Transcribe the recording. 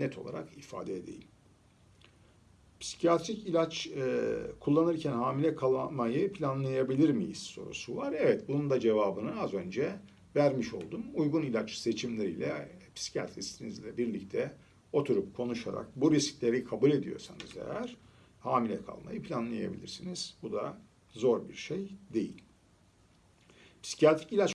net olarak ifade edeyim. Psikiyatrik ilaç e, kullanırken hamile kalmayı planlayabilir miyiz sorusu var. Evet, bunun da cevabını az önce vermiş oldum. Uygun ilaç seçimleriyle psikiyatristinizle birlikte oturup konuşarak bu riskleri kabul ediyorsanız eğer hamile kalmayı planlayabilirsiniz. Bu da zor bir şey değil. Psikiyatrik ilaç